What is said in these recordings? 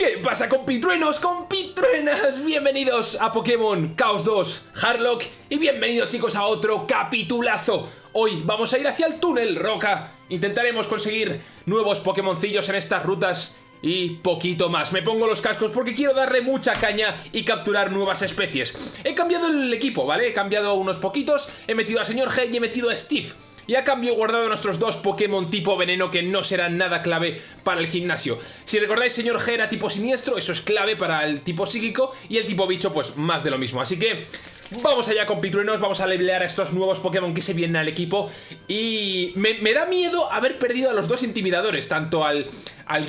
¿Qué pasa compitruenos, compitruenas? Bienvenidos a Pokémon Chaos 2 Harlock y bienvenidos chicos a otro capitulazo. Hoy vamos a ir hacia el túnel Roca. Intentaremos conseguir nuevos Pokémoncillos en estas rutas y poquito más. Me pongo los cascos porque quiero darle mucha caña y capturar nuevas especies. He cambiado el equipo, ¿vale? He cambiado unos poquitos, he metido a Señor G y he metido a Steve. Y a cambio guardado nuestros dos Pokémon tipo veneno que no serán nada clave para el gimnasio. Si recordáis, señor G era tipo siniestro, eso es clave para el tipo psíquico y el tipo bicho pues más de lo mismo. Así que vamos allá con Pitruenos, vamos a levelear a estos nuevos Pokémon que se vienen al equipo y me, da miedo haber perdido a los dos intimidadores, tanto al, al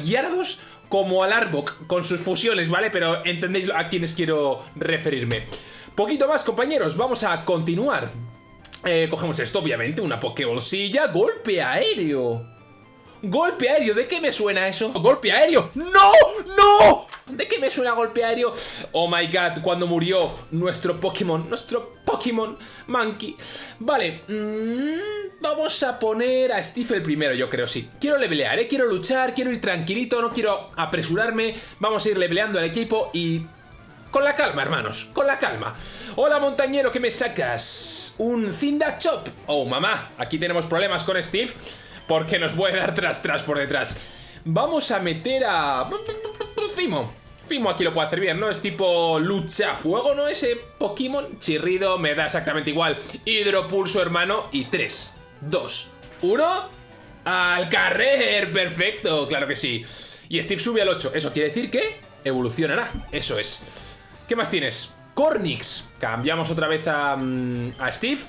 como al Arbok con sus fusiones, ¿vale? Pero entendéis a quienes quiero referirme. Poquito más, compañeros, vamos a continuar. Eh, cogemos esto, obviamente, una Pokébolsilla. ¡Golpe aéreo! ¡Golpe aéreo! ¿De qué me suena eso? ¡Golpe aéreo! ¡No! ¡No! ¿De qué me suena golpe aéreo? Oh my god, cuando murió nuestro Pokémon, nuestro Pokémon Monkey. Vale, mm, vamos a poner a Steve el primero, yo creo, sí. Quiero levelear, ¿eh? Quiero luchar, quiero ir tranquilito, no quiero apresurarme. Vamos a ir leveleando al equipo y con la calma, hermanos, con la calma. Hola, montañero, ¿qué me sacas? Un Zinda Chop. Oh, mamá, aquí tenemos problemas con Steve porque nos a dar tras tras por detrás. Vamos a meter a... Fimo. Fimo aquí lo puede hacer bien, ¿no? Es tipo lucha fuego, ¿no? Ese Pokémon chirrido me da exactamente igual. Hidropulso, hermano. Y 3, 2, 1... ¡Al carrer! ¡Perfecto! Claro que sí. Y Steve sube al 8. Eso quiere decir que evolucionará. Eso es. ¿Qué más tienes? Cornix. Cambiamos otra vez a, mm, a Steve.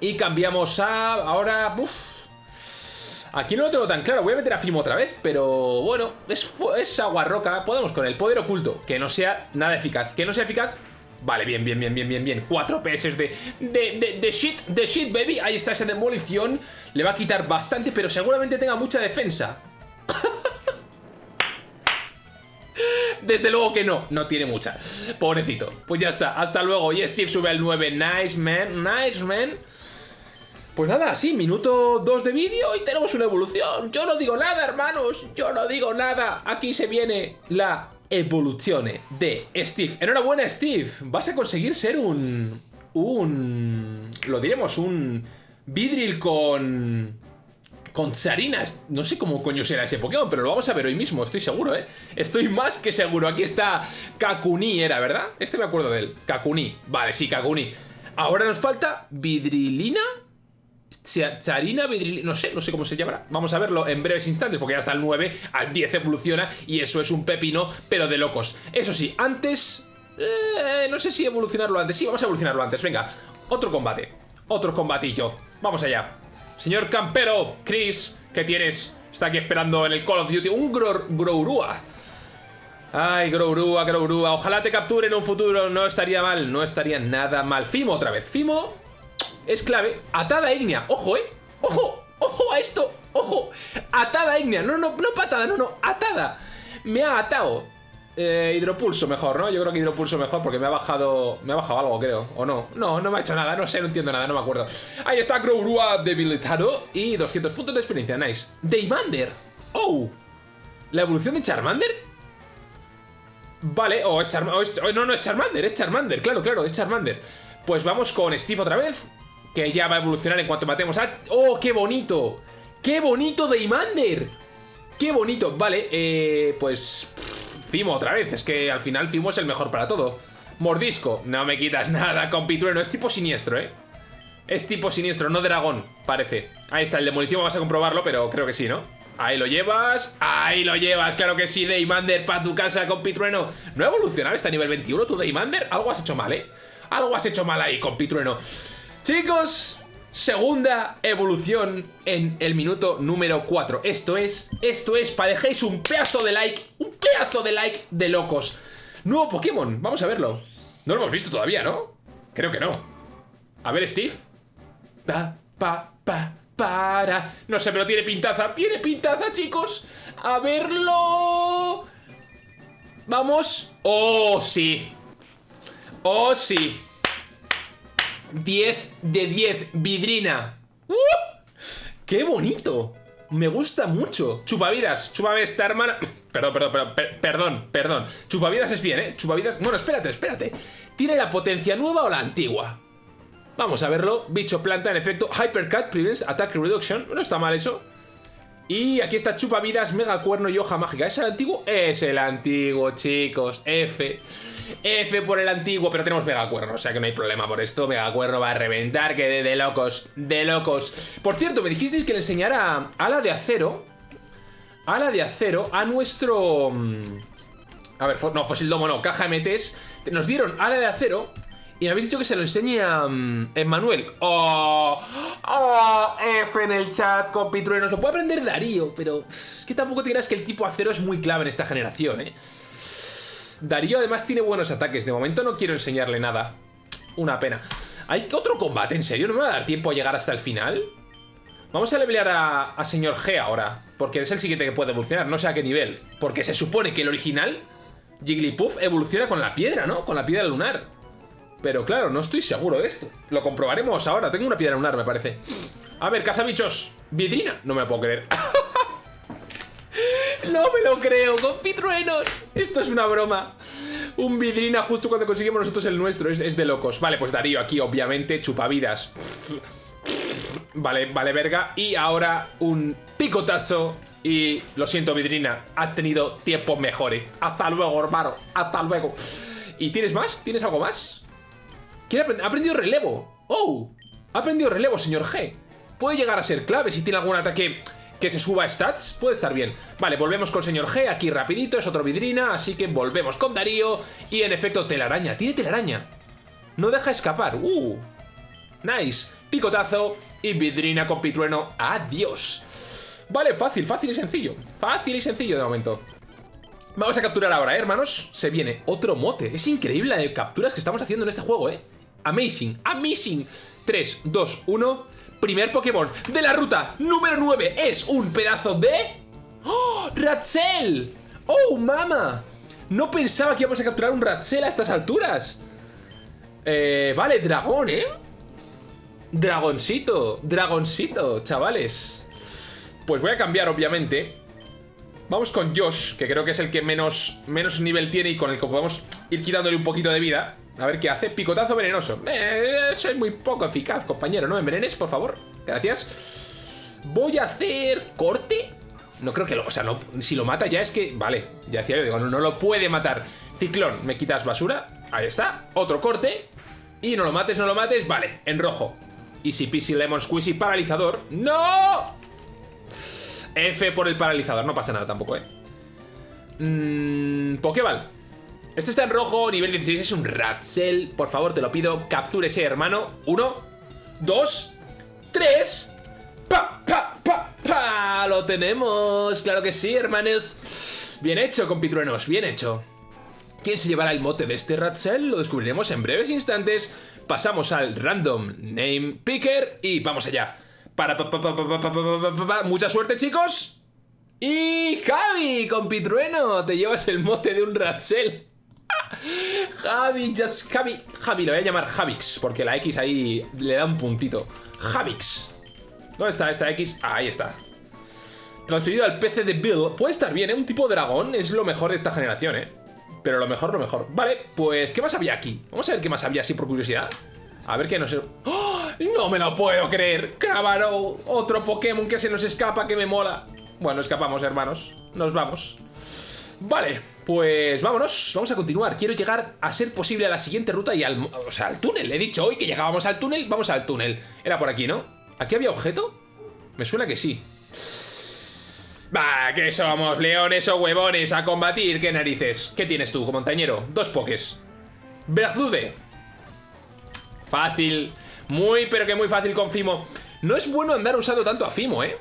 Y cambiamos a... Ahora... Uf. Aquí no lo tengo tan claro. Voy a meter a Fimo otra vez. Pero bueno, es, es agua roca. Podemos con el poder oculto. Que no sea nada eficaz. Que no sea eficaz. Vale, bien, bien, bien, bien, bien, bien. 4 PS de, de, de, shit, de shit, baby. Ahí está esa demolición. Le va a quitar bastante, pero seguramente tenga mucha defensa. Desde luego que no, no tiene mucha. Pobrecito. Pues ya está, hasta luego. Y Steve sube al 9. Nice, man. Nice, man. Pues nada, sí, minuto 2 de vídeo y tenemos una evolución. Yo no digo nada, hermanos. Yo no digo nada. Aquí se viene la evolución de Steve. Enhorabuena, Steve. Vas a conseguir ser un... Un... Lo diremos, un... Vidril con con Sarinas. No sé cómo coño será ese Pokémon, pero lo vamos a ver hoy mismo, estoy seguro, ¿eh? Estoy más que seguro. Aquí está Kakuni, era, ¿verdad? Este me acuerdo de él. Kakuni. Vale, sí, Kakuni. Ahora nos falta Vidrilina. Charina, Vidrilina, no sé, no sé cómo se llamará. Vamos a verlo en breves instantes, porque ya está el 9, al 10 evoluciona y eso es un pepino, pero de locos. Eso sí, antes... Eh, no sé si evolucionarlo antes. Sí, vamos a evolucionarlo antes. Venga, otro combate. Otro combatillo. Vamos allá. Señor campero, Chris, ¿qué tienes? Está aquí esperando en el Call of Duty. Un Grourua. Ay, Grourua, Grourua. Ojalá te capture en un futuro. No estaría mal, no estaría nada mal. Fimo otra vez. Fimo es clave. Atada ígnea. Ojo, ¿eh? Ojo, ojo a esto. Ojo. Atada ígnea. No, no, no patada, no, no. Atada. Me ha atado. Eh, hidropulso mejor, ¿no? Yo creo que hidropulso mejor porque me ha bajado... Me ha bajado algo, creo. ¿O no? No, no me ha hecho nada. No sé, no entiendo nada, no me acuerdo. Ahí está Grourua debilitado y 200 puntos de experiencia. Nice. Deimander. ¡Oh! ¿La evolución de Charmander? Vale, o es Charmander. No, no, es Charmander, es Charmander. Claro, claro, es Charmander. Pues vamos con Steve otra vez. Que ya va a evolucionar en cuanto matemos a... ¡Oh, qué bonito! ¡Qué bonito Deimander! ¡Qué bonito! Vale, eh... Pues... Fimo otra vez, es que al final Fimo es el mejor para todo. Mordisco, no me quitas nada, compitrueno, es tipo siniestro, ¿eh? Es tipo siniestro, no dragón, parece. Ahí está, el demolición, vamos a comprobarlo, pero creo que sí, ¿no? Ahí lo llevas, ahí lo llevas, claro que sí, Daymander, para tu casa, compitrueno. ¿No ha evolucionado hasta nivel 21 tu Daymander? Algo has hecho mal, ¿eh? Algo has hecho mal ahí, compitrueno. Chicos, segunda evolución en el minuto número 4. Esto es, esto es, para dejéis un pedazo de like, un pedazo de like de locos. Nuevo Pokémon, vamos a verlo. No lo hemos visto todavía, ¿no? Creo que no. A ver, Steve. Pa, pa, pa, para. No sé, pero tiene pintaza. Tiene pintaza, chicos. A verlo. Vamos. Oh, sí. Oh, sí. 10 de 10, vidrina. ¡Uh! ¡Qué bonito! Me gusta mucho. Chupavidas, chúpame esta hermana. Perdón, perdón, perdón, perdón, perdón. Chupavidas es bien, ¿eh? Chupavidas... Bueno, espérate, espérate. ¿Tiene la potencia nueva o la antigua? Vamos a verlo. Bicho planta, en efecto. Hypercut prevents attack reduction. No está mal eso. Y aquí está Chupavidas, Mega Cuerno y Hoja Mágica. ¿Es el antiguo? Es el antiguo, chicos. F. F por el antiguo, pero tenemos Mega Cuerno, o sea que no hay problema por esto. Mega Cuerno va a reventar, que de, locos, de locos. Por cierto, me dijisteis que le enseñara ala de acero. Ala de acero a nuestro... Mm, a ver, no, Fósil Domo no, caja MTs. Nos dieron ala de acero y me habéis dicho que se lo enseñe a mm, Emmanuel. ¡Oh! ¡Oh! F en el chat, compitruenos. Lo puede aprender Darío, pero es que tampoco te creas que el tipo acero es muy clave en esta generación, ¿eh? Darío además tiene buenos ataques. De momento no quiero enseñarle nada. Una pena. ¿Hay otro combate? ¿En serio? ¿No me va a dar tiempo a llegar hasta el final? Vamos a levelear a, a señor G ahora. Porque es el siguiente que puede evolucionar. No sé a qué nivel. Porque se supone que el original, Jigglypuff, evoluciona con la piedra, ¿no? Con la piedra lunar. Pero claro, no estoy seguro de esto. Lo comprobaremos ahora. Tengo una piedra lunar, me parece. A ver, cazabichos. Vidrina. No me lo puedo creer. no me lo creo, compitruenos. Esto es una broma. Un vidrina justo cuando conseguimos nosotros el nuestro. Es, de locos. Vale, pues Darío aquí, obviamente, chupavidas. Vale, vale, verga. Y ahora un picotazo. Y lo siento, vidrina. Has tenido tiempos mejores. Hasta luego, hermano. Hasta luego. ¿Y tienes más? ¿Tienes algo más? Ha aprendido relevo. ¡Oh! Ha aprendido relevo, señor G. Puede llegar a ser clave si tiene algún ataque que se suba a stats. Puede estar bien. Vale, volvemos con señor G. Aquí rapidito, es otro vidrina. Así que volvemos con Darío. Y en efecto, telaraña. Tiene telaraña. No deja escapar. ¡Uh! Nice. Picotazo y vidrina con pitrueno. ¡Adiós! Vale, fácil, fácil y sencillo. Fácil y sencillo de momento. Vamos a capturar ahora, ¿eh, hermanos. Se viene otro mote. Es increíble la de capturas que estamos haciendo en este juego, ¿eh? Amazing, amazing 3, 2, 1 Primer Pokémon de la ruta número 9 Es un pedazo de... ¡Oh! ¡Ratzel! ¡Oh, mama! No pensaba que íbamos a capturar un Ratzel a estas alturas eh, Vale, dragón, ¿eh? Dragoncito, dragoncito, chavales Pues voy a cambiar, obviamente Vamos con Josh, que creo que es el que menos, menos nivel tiene y con el que podemos ir quitándole un poquito de vida a ver qué hace. Picotazo venenoso. Eh, soy muy poco eficaz, compañero. No me envenenes, por favor. Gracias. Voy a hacer corte. No creo que lo... O sea, no, si lo mata ya es que... Vale, ya decía yo, digo, no, lo puede matar. Ciclón, me quitas basura. Ahí está. Otro corte. Y no lo mates, no lo mates. Vale, en rojo. Easy peasy lemon squeezy paralizador. ¡No! F por el paralizador. No pasa nada tampoco, ¿eh? Mmm... Pokéball. Este está en rojo, nivel 16, es un Ratzel. Por favor, te lo pido, captúrese, hermano. Uno, dos, tres. ¡Pa, pa, pa, pa! ¡Lo tenemos! ¡Claro que sí, hermanos! Bien hecho, compitruenos, bien hecho. ¿Quién se llevará el mote de este Ratzel? Lo descubriremos en breves instantes. Pasamos al Random Name Picker y vamos allá. Para, pa, pa, pa, Mucha suerte, chicos. Y Javi, compitrueno, te llevas el mote de un Ratzel. Javi, just Javi. Javi, lo voy a llamar Javix, porque la X ahí le da un puntito. Javix. ¿Dónde está esta X? ahí está. Transferido al PC de Bill. Puede estar bien, ¿eh? Un tipo dragón es lo mejor de esta generación, ¿eh? Pero lo mejor, lo mejor. Vale, pues, ¿qué más había aquí? Vamos a ver qué más había así por curiosidad. A ver qué nos... ¡Oh! ¡No me lo puedo creer! ¡Cravaro! Otro Pokémon que se nos escapa, que me mola. Bueno, escapamos, hermanos. Nos vamos. Vale, pues vámonos, vamos a continuar. Quiero llegar a ser posible a la siguiente ruta y al, o sea, al túnel. He dicho hoy que llegábamos al túnel, vamos al túnel. Era por aquí, ¿no? ¿Aquí había objeto? Me suena que sí. Bah, que somos leones o huevones a combatir, qué narices. ¿Qué tienes tú, montañero? Dos pokés. Brazude. Fácil. Muy, pero que muy fácil con Fimo. No es bueno andar usando tanto a Fimo, ¿eh?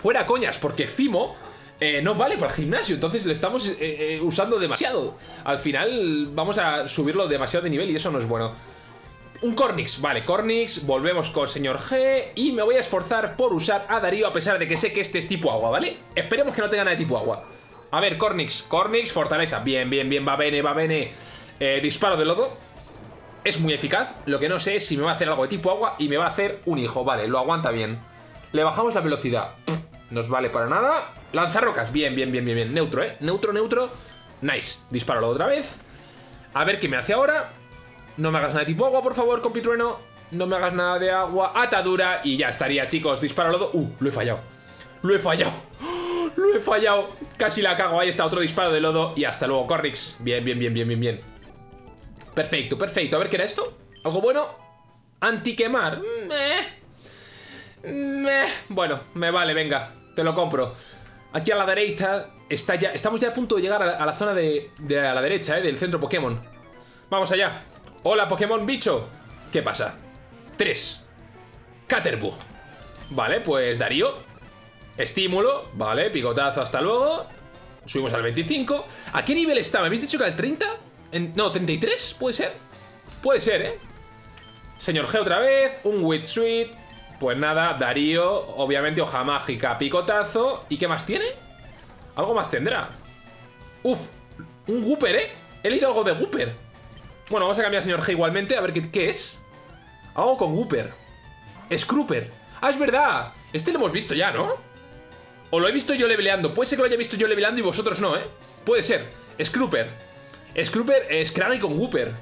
Fuera coñas, porque Fimo eh, no vale para el gimnasio, entonces lo estamos eh, eh, usando demasiado. Al final vamos a subirlo demasiado de nivel y eso no es bueno. Un Cornix, vale, Cornix, volvemos con señor G y me voy a esforzar por usar a Darío a pesar de que sé que este es tipo agua, ¿vale? Esperemos que no tenga nada de tipo agua. A ver, Cornix, Cornix, fortaleza, bien, bien, bien, va bene, va bene. disparo de lodo, es muy eficaz, lo que no sé es si me va a hacer algo de tipo agua y me va a hacer un hijo, vale, lo aguanta bien. Le bajamos la velocidad. Nos vale para nada. Lanzarrocas. Bien, bien, bien, bien, bien. Neutro, ¿eh? Neutro, neutro. Nice. Dispáralo otra vez. A ver qué me hace ahora. No me hagas nada de tipo agua, por favor, compitrueno. No me hagas nada de agua. Atadura. Y ya estaría, chicos. Disparo Uh, lo he fallado. Lo he fallado. Lo he fallado. Casi la cago. Ahí está otro disparo de lodo. Y hasta luego, Corrix. Bien, bien, bien, bien, bien, bien. Perfecto, perfecto. A ver, ¿qué era esto? ¿Algo bueno? Antiquemar. Meh. Bueno, me vale, venga. Te lo compro. Aquí a la derecha está ya... Estamos ya a punto de llegar a la, zona de, a la derecha, ¿eh? Del centro Pokémon. Vamos allá. Hola, Pokémon bicho. ¿Qué pasa? 3. Caterbug. Vale, pues Darío. Estímulo. Vale, picotazo, hasta luego. Subimos al 25. ¿A qué nivel está? ¿Me habéis dicho que al 30? No, 33, ¿puede ser? Puede ser, ¿eh? Señor G otra vez. Un Wit Sweet. Pues nada, Darío, obviamente hoja mágica, picotazo. ¿Y qué más tiene? Algo más tendrá. Uf, un Gooper, ¿eh? He leído algo de Gooper. Bueno, vamos a cambiar señor G igualmente, a ver qué, es. Algo con Gooper. Scrooper. Ah, es verdad. Este lo hemos visto ya, ¿no? O lo he visto yo leveleando. Puede ser que lo haya visto yo leveleando y vosotros no, ¿eh? Puede ser. Scrooper. Scrooper es Crane con Gooper.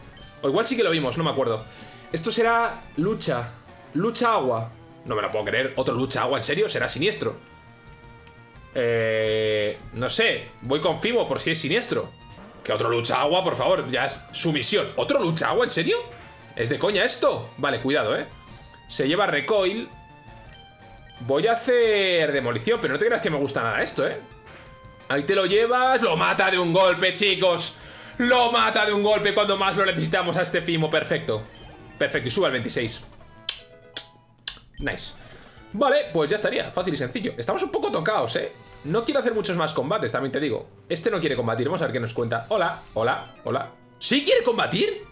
O igual sí que lo vimos, no me acuerdo. Esto será lucha. Lucha agua. No me lo puedo creer. ¿Otro lucha agua? ¿En serio? ¿Será siniestro? Eh, no sé. Voy con Fimo por si es siniestro. Que otro lucha agua, por favor. Ya es su misión. ¿Otro lucha agua? ¿En serio? ¿Es de coña esto? Vale, cuidado, ¿eh? Se lleva recoil. Voy a hacer demolición, pero no te creas que me gusta nada esto, ¿eh? Ahí te lo llevas. Lo mata de un golpe, chicos. Lo mata de un golpe cuando más lo necesitamos a este Fimo. Perfecto. Perfecto. Y sube al 26. Nice. Vale, pues ya estaría, fácil y sencillo. Estamos un poco tocados, ¿eh? No quiero hacer muchos más combates, también te digo. Este no quiere combatir, vamos a ver qué nos cuenta. Hola, hola, hola. ¿Sí quiere combatir?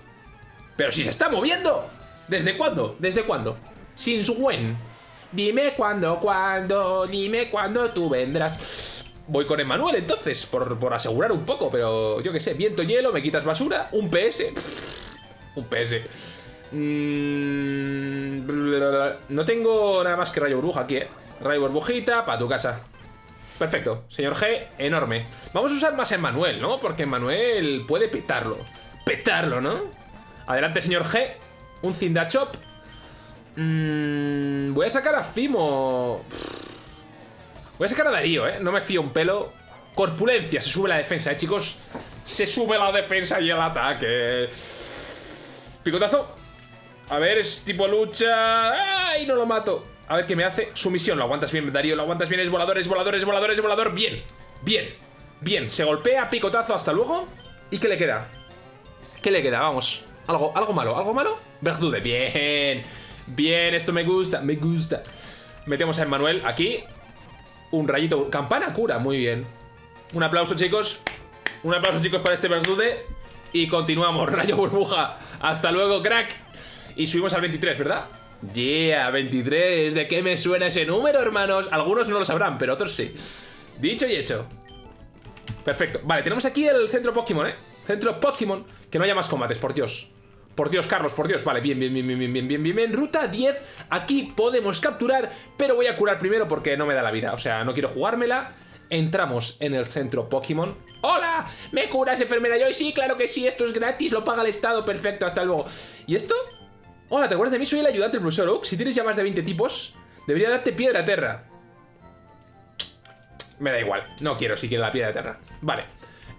¡Pero si se está moviendo! ¿Desde cuándo? ¿Desde cuándo? Since when? Dime cuándo, cuándo, dime cuándo tú vendrás. Voy con Emanuel entonces, por, por asegurar un poco, pero yo qué sé, viento, hielo, me quitas basura, un PS. un PS. Mm, no tengo nada más que rayo burbuja aquí, ¿eh? Rayo burbujita para tu casa. Perfecto. Señor G, enorme. Vamos a usar más a Manuel, ¿no? Porque Manuel puede petarlo. Petarlo, ¿no? Adelante, señor G. Un Zindachop. Mm, voy a sacar a Fimo. Voy a sacar a Darío, ¿eh? No me fío un pelo. Corpulencia. Se sube la defensa, ¿eh, chicos? Se sube la defensa y el ataque. Picotazo. A ver, es tipo lucha... ¡Ay, no lo mato! A ver qué me hace. Sumisión, lo aguantas bien, Darío, lo aguantas bien. Es volador, es volador, es volador, es volador. Bien, bien, bien. Se golpea, picotazo, hasta luego. ¿Y qué le queda? ¿Qué le queda? Vamos. Algo, algo malo, algo malo. Verdude, bien. Bien, esto me gusta, me gusta. Metemos a Emmanuel aquí. Un rayito. Campana cura, muy bien. Un aplauso, chicos. Un aplauso, chicos, para este Verdude. Y continuamos. Rayo burbuja. Hasta luego, crack. Y subimos al 23, ¿verdad? Yeah, 23. ¿De qué me suena ese número, hermanos? Algunos no lo sabrán, pero otros sí. Dicho y hecho. Perfecto. Vale, tenemos aquí el centro Pokémon, ¿eh? Centro Pokémon. Que no haya más combates, por Dios. Por Dios, Carlos, por Dios. Vale, bien, bien, bien, bien, bien, bien, bien, bien. Ruta 10. Aquí podemos capturar, pero voy a curar primero porque no me da la vida. O sea, no quiero jugármela. Entramos en el centro Pokémon. ¡Hola! ¿Me curas, enfermera? Yo, sí, claro que sí, esto es gratis, lo paga el Estado, perfecto, hasta luego. ¿Y esto? Hola, ¿te acuerdas de mí? Soy el ayudante del profesor. Si tienes ya más de 20 tipos, debería darte piedra terra. Me da igual. No quiero si quiero la piedra terra. Vale.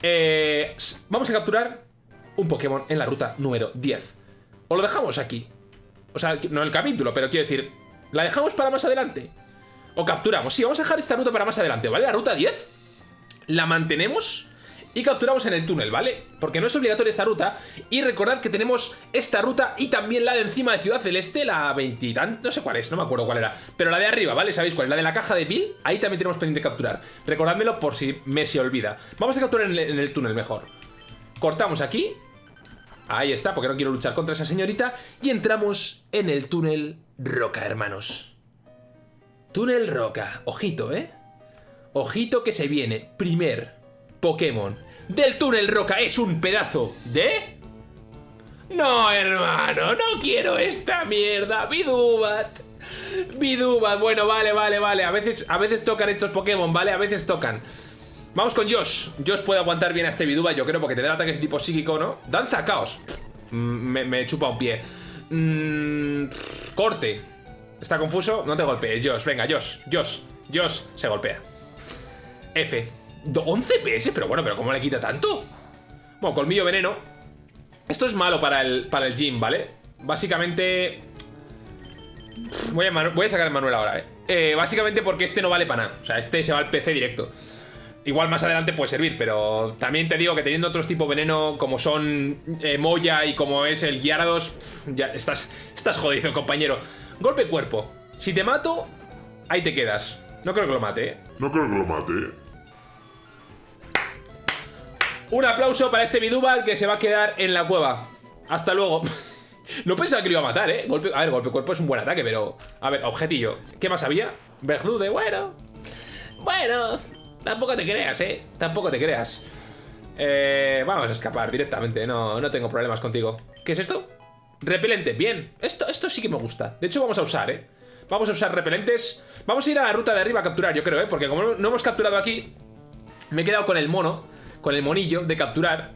Eh, vamos a capturar un Pokémon en la ruta número 10. O lo dejamos aquí. O sea, no el capítulo, pero quiero decir, ¿la dejamos para más adelante? O capturamos. Sí, vamos a dejar esta ruta para más adelante, ¿vale? La ruta 10 la mantenemos y capturamos en el túnel, ¿vale? Porque no es obligatoria esta ruta. Y recordad que tenemos esta ruta y también la de encima de Ciudad Celeste, la 20 no sé cuál es, no me acuerdo cuál era. Pero la de arriba, ¿vale? ¿Sabéis cuál es? La de la caja de Bill, ahí también tenemos pendiente capturar. Recordádmelo por si me se olvida. Vamos a capturar en el túnel mejor. Cortamos aquí. Ahí está, porque no quiero luchar contra esa señorita. Y entramos en el túnel Roca, hermanos. Túnel Roca. Ojito, ¿eh? Ojito que se viene. Primer Pokémon del túnel roca es un pedazo de... No, hermano, no quiero esta mierda, Bidubat. Biduba, bueno, vale, vale, vale. A veces, a veces tocan estos Pokémon, ¿vale? A veces tocan. Vamos con Josh. Josh puede aguantar bien a este Biduba, yo creo, porque te da ataques tipo psíquico, ¿no? Danza caos. Mm, me, chupa un pie. Mm, corte. ¿Está confuso? No te golpees, Josh. Venga, Josh. Josh. Josh se golpea. F. 11 PS, pero bueno, pero ¿cómo le quita tanto? Bueno, colmillo veneno. Esto es malo para el, para el gym, ¿vale? Básicamente... Voy a, voy a sacar el Manuel ahora, ¿eh? ¿eh? Básicamente porque este no vale para nada. O sea, este se va al PC directo. Igual más adelante puede servir, pero también te digo que teniendo otros tipos veneno como son eh, Moya y como es el Gyarados, ya estás, estás jodido, compañero. Golpe cuerpo. Si te mato, ahí te quedas. No creo que lo mate, ¿eh? No creo que lo mate. Un aplauso para este Bidubal que se va a quedar en la cueva. Hasta luego. no pensaba que lo iba a matar, ¿eh? Golpe, a ver, golpe cuerpo es un buen ataque, pero... A ver, objetillo. ¿Qué más había? Verdude, bueno. Bueno, tampoco te creas, ¿eh? Tampoco te creas. Eh, vamos a escapar directamente, no, no tengo problemas contigo. ¿Qué es esto? Repelente, bien. Esto, esto sí que me gusta. De hecho, vamos a usar, ¿eh? Vamos a usar repelentes. Vamos a ir a la ruta de arriba a capturar, yo creo, ¿eh? Porque como no hemos capturado aquí, me he quedado con el mono con el monillo de capturar.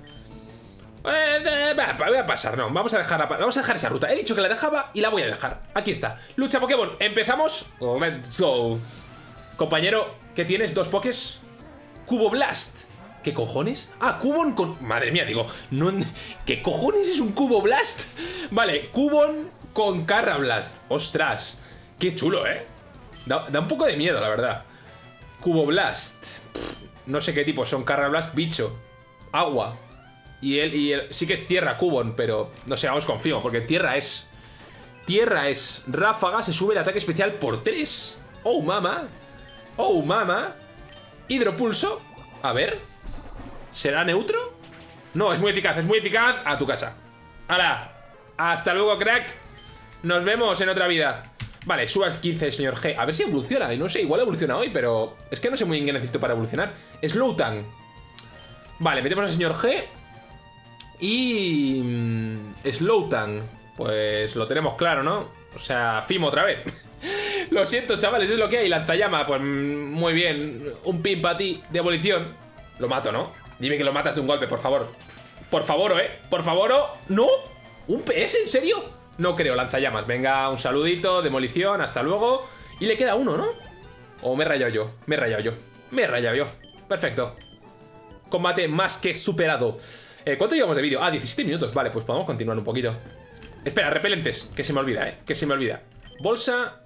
Eh, voy a pasar, no. Vamos a, dejar, vamos a dejar esa ruta. He dicho que la dejaba y la voy a dejar. Aquí está. Lucha Pokémon. Empezamos. Let's go. Compañero, ¿qué tienes? ¿Dos Pokés? Cubo Blast. ¿Qué cojones? Ah, Cubon con... Madre mía, digo, no... ¿qué cojones es un Cubo Blast? Vale, Cubon con Carra Blast. Ostras, qué chulo, ¿eh? Da, un poco de miedo, la verdad. Cubo Blast. No sé qué tipo son. Blast, bicho. Agua. Y él, y él sí que es tierra, Cubon, pero no sé, vamos confío, porque tierra es. Tierra es. Ráfaga se sube el ataque especial por 3. Oh, mama. Oh, mama. Hidropulso. A ver. ¿Será neutro? No, es muy eficaz, es muy eficaz. A tu casa. ¡Hala! Hasta luego, crack. Nos vemos en otra vida. Vale, subas 15, señor G. A ver si evoluciona. No sé, igual evoluciona hoy, pero... Es que no sé muy bien qué necesito para evolucionar. Slowtan. Vale, metemos al señor G. Y... Mm, Slowtan. Pues lo tenemos claro, ¿no? O sea, Fimo otra vez. lo siento, chavales, es lo que hay. Lanzallama, pues mm, muy bien. Un pin para ti de abolición. Lo mato, ¿no? Dime que lo matas de un golpe, por favor. Por favor, ¿eh? Por favor, ¿no? ¿Un PS? ¿En serio? No creo, lanzallamas. Venga, un saludito, demolición, hasta luego. Y le queda uno, ¿no? O me he rayado yo. Me he rayado yo. Me he rayado yo. Perfecto. Combate más que superado. Eh, ¿Cuánto llevamos de vídeo? Ah, 17 minutos. Vale, pues podemos continuar un poquito. Espera, repelentes. Que se me olvida, ¿eh? Que se me olvida. Bolsa.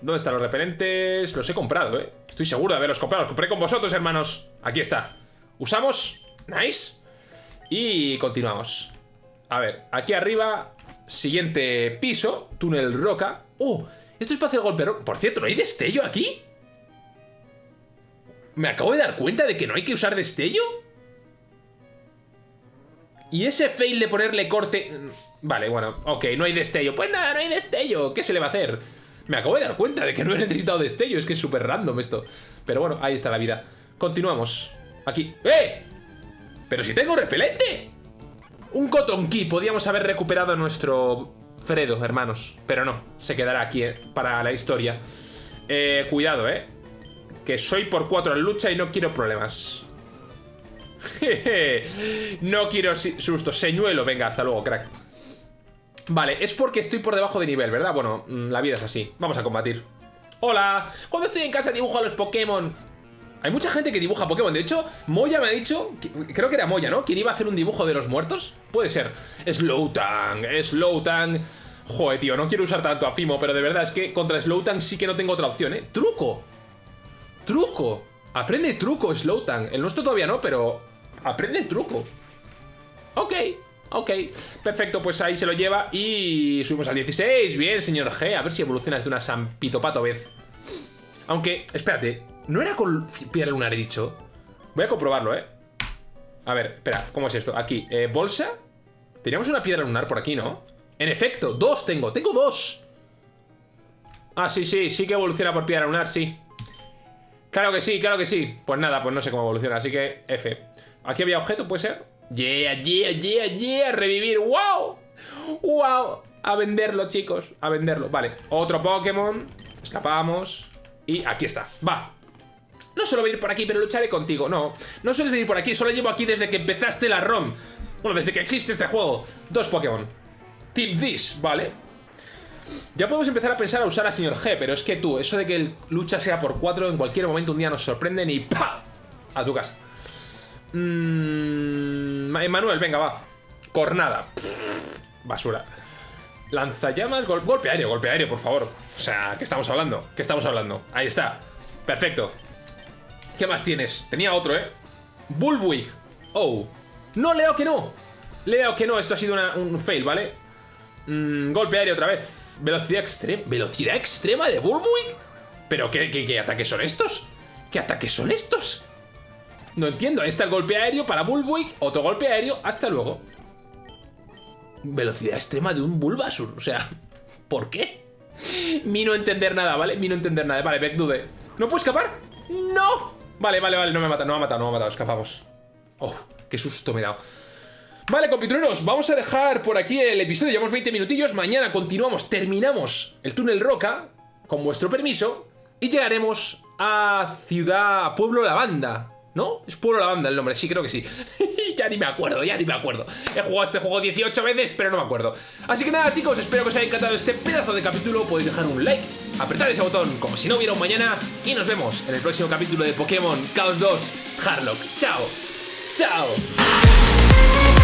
¿Dónde están los repelentes? Los he comprado, ¿eh? Estoy seguro de haberlos comprado. Los compré con vosotros, hermanos. Aquí está. Usamos. Nice. Y continuamos. A ver, aquí arriba Siguiente piso, túnel roca. ¡Oh! Esto es para hacer golpe roca. Por cierto, ¿no hay destello aquí? Me acabo de dar cuenta de que no hay que usar destello. Y ese fail de ponerle corte... Vale, bueno, ok, no hay destello. Pues nada, no hay destello. ¿Qué se le va a hacer? Me acabo de dar cuenta de que no he necesitado destello. Es que es súper random esto. Pero bueno, ahí está la vida. Continuamos. Aquí. ¡Eh! ¡Pero si tengo repelente! Un Cotton Key. Podíamos haber recuperado a nuestro Fredo, hermanos. Pero no, se quedará aquí eh, para la historia. Eh, cuidado, eh. Que soy por cuatro en lucha y no quiero problemas. no quiero susto. Señuelo, venga, hasta luego, crack. Vale, es porque estoy por debajo de nivel, ¿verdad? Bueno, mm, la vida es así. Vamos a combatir. ¡Hola! Cuando estoy en casa dibujo a los Pokémon. Hay mucha gente que dibuja Pokémon. De hecho, Moya me ha dicho, creo que era Moya, ¿no? ¿Quién iba a hacer un dibujo de los muertos? Puede ser. Slowtang, Slowtang. Joder, tío, no quiero usar tanto a Fimo, pero de verdad es que contra Slowtang sí que no tengo otra opción, ¿eh? ¡Truco! ¡Truco! Aprende truco, Slowtang. El nuestro todavía no, pero aprende truco. Ok, ok. Perfecto, pues ahí se lo lleva y subimos al 16. Bien, señor G. A ver si evolucionas de una Sampitopato vez. Aunque, espérate, ¿No era con piedra lunar, he dicho? Voy a comprobarlo, ¿eh? A ver, espera, ¿cómo es esto? Aquí, eh, bolsa Teníamos una piedra lunar por aquí, ¿no? En efecto, dos tengo, tengo dos Ah, sí, sí, sí que evoluciona por piedra lunar, sí Claro que sí, claro que sí Pues nada, pues no sé cómo evoluciona, así que F Aquí había objeto, ¿puede ser? Yeah, yeah, yeah, yeah Revivir, wow Wow A venderlo, chicos. A venderlo. Vale, otro Pokémon. Escapamos. Y aquí está. Va. No suelo venir por aquí, pero lucharé contigo. No, no sueles venir por aquí. Solo llevo aquí desde que empezaste la ROM. Bueno, desde que existe este juego. Dos Pokémon. Tip This, vale. Ya podemos empezar a pensar a usar a señor G, pero es que tú, eso de que el lucha sea por cuatro, en cualquier momento un día nos sorprenden y ¡pa! A tu casa. Mmm... Emanuel, venga, va. Cornada. Basura. Lanzallamas, golpe aéreo, golpe aéreo, por favor. O sea, ¿qué estamos hablando? ¿Qué estamos hablando? Ahí está. Perfecto. ¿Qué más tienes? Tenía otro, ¿eh? Bullwig. Oh. No, leo que no. Leo que no, esto ha sido un fail, ¿vale? Mm, golpe aéreo otra vez. Velocidad extrema. ¿Velocidad extrema de Bullwig? ¿Pero qué, qué, ataques son estos? ¿Qué ataques son estos? No entiendo. Ahí está el golpe aéreo para Bullwig. Otro golpe aéreo. Hasta luego. Velocidad extrema de un Bulbasur. O sea, ¿por qué? Mi no entender nada, ¿vale? Mi no entender nada. Vale, Beckdude. ¿No puedo escapar? ¡No! Vale, vale, vale. No me ha matado, no me ha matado, no me ha matado. Escapamos. Oh, qué susto me he dado. Vale, compitrueros, vamos a dejar por aquí el episodio. Llevamos 20 minutillos. Mañana continuamos, terminamos el túnel Roca, con vuestro permiso, y llegaremos a Ciudad Pueblo Lavanda. ¿No? Es Pueblo Lavanda el nombre, sí, creo que sí. ya ni me acuerdo, ya ni me acuerdo. He jugado este juego 18 veces, pero no me acuerdo. Así que nada, chicos, espero que os haya encantado este pedazo de capítulo. Podéis dejar un like, apretar ese botón como si no hubiera un mañana. Y nos vemos en el próximo capítulo de Pokémon Chaos 2 Harlock. ¡Chao! ¡Chao!